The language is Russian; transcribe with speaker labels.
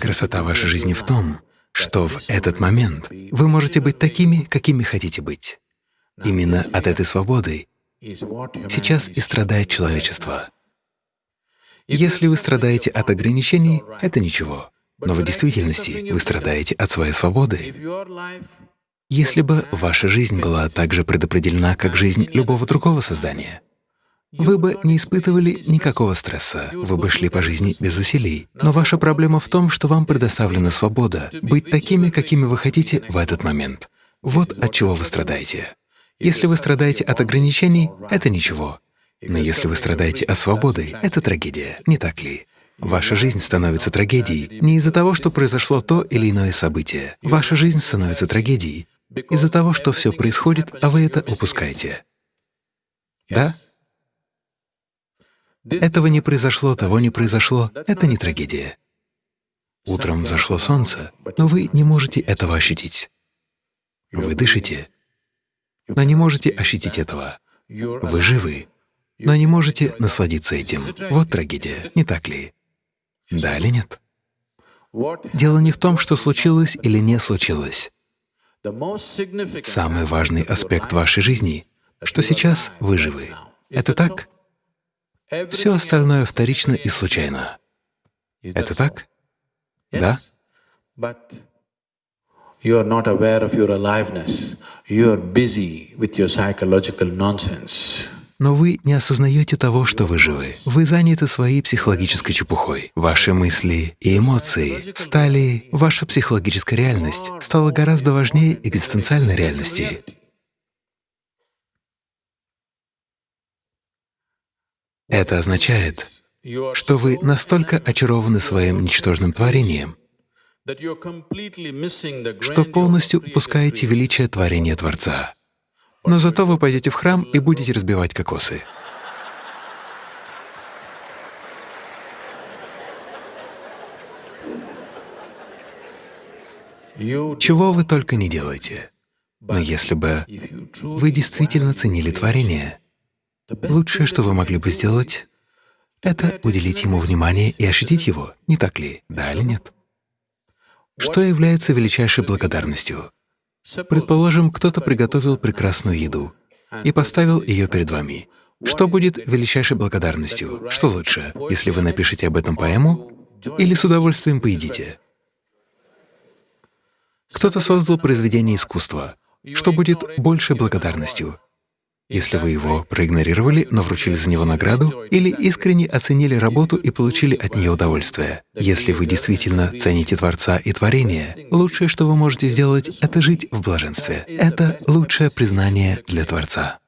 Speaker 1: Красота вашей жизни в том, что в этот момент вы можете быть такими, какими хотите быть. Именно от этой свободы сейчас и страдает человечество. Если вы страдаете от ограничений, это ничего, но в действительности вы страдаете от своей свободы. Если бы ваша жизнь была так же предопределена, как жизнь любого другого создания, вы бы не испытывали никакого стресса, вы бы шли по жизни без усилий. Но ваша проблема в том, что вам предоставлена свобода быть такими, какими вы хотите в этот момент. Вот от чего вы страдаете. Если вы страдаете от ограничений, это ничего. Но если вы страдаете от свободы, это трагедия, не так ли? Ваша жизнь становится трагедией не из-за того, что произошло то или иное событие. Ваша жизнь становится трагедией из-за того, что все происходит, а вы это упускаете. Да? Этого не произошло, того не произошло — это не трагедия. Утром зашло солнце, но вы не можете этого ощутить. Вы дышите, но не можете ощутить этого. Вы живы, но не можете насладиться этим. Вот трагедия, не так ли? Да или нет? Дело не в том, что случилось или не случилось. Самый важный аспект вашей жизни, что сейчас вы живы. Это так? Все остальное вторично и случайно. Это так? Да?
Speaker 2: You are not aware of your aliveness. You are busy with your psychological nonsense.
Speaker 1: Но вы не осознаете того, что вы живы. Вы заняты своей психологической чепухой. Ваши мысли и эмоции стали… Ваша психологическая реальность стала гораздо важнее экзистенциальной реальности. Это означает, что вы настолько очарованы своим ничтожным творением, что полностью упускаете величие творения Творца. Но зато вы пойдете в храм и будете разбивать кокосы. Чего вы только не делаете. Но если бы вы действительно ценили творение, Лучшее, что вы могли бы сделать, это уделить ему внимание и ощутить его, не так ли, да или нет? Что является величайшей благодарностью? Предположим, кто-то приготовил прекрасную еду и поставил ее перед вами. Что будет величайшей благодарностью? Что лучше, если вы напишете об этом поэму или с удовольствием поедите? Кто-то создал произведение искусства. Что будет большей благодарностью? Если вы его проигнорировали, но вручили за него награду, или искренне оценили работу и получили от нее удовольствие. Если вы действительно цените Творца и творение, лучшее, что вы можете сделать, — это жить в блаженстве. Это лучшее признание для Творца.